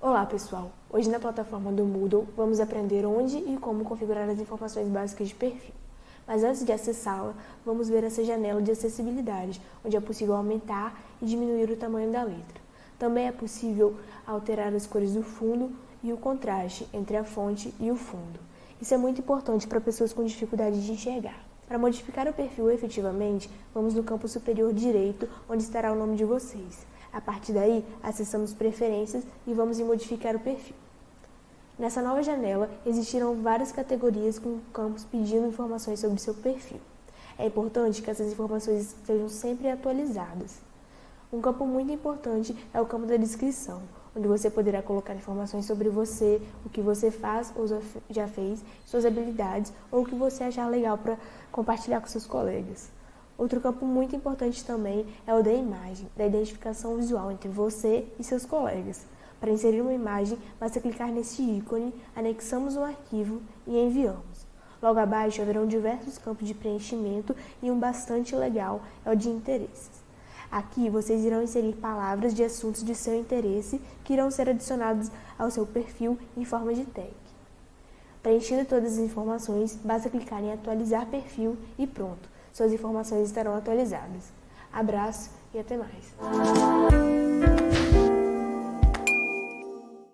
Olá pessoal, hoje na plataforma do Moodle vamos aprender onde e como configurar as informações básicas de perfil. Mas antes de acessá-la, vamos ver essa janela de acessibilidade, onde é possível aumentar e diminuir o tamanho da letra. Também é possível alterar as cores do fundo e o contraste entre a fonte e o fundo. Isso é muito importante para pessoas com dificuldade de enxergar. Para modificar o perfil efetivamente, vamos no campo superior direito, onde estará o nome de vocês. A partir daí, acessamos Preferências e vamos em Modificar o perfil. Nessa nova janela, existirão várias categorias com campos pedindo informações sobre seu perfil. É importante que essas informações estejam sempre atualizadas. Um campo muito importante é o campo da descrição, onde você poderá colocar informações sobre você, o que você faz ou já fez, suas habilidades ou o que você achar legal para compartilhar com seus colegas. Outro campo muito importante também é o da imagem, da identificação visual entre você e seus colegas. Para inserir uma imagem, basta clicar nesse ícone, anexamos um arquivo e enviamos. Logo abaixo haverão diversos campos de preenchimento e um bastante legal é o de interesses. Aqui vocês irão inserir palavras de assuntos de seu interesse que irão ser adicionados ao seu perfil em forma de tag. Preenchendo todas as informações, basta clicar em atualizar perfil e pronto suas informações estarão atualizadas. Abraço e até mais!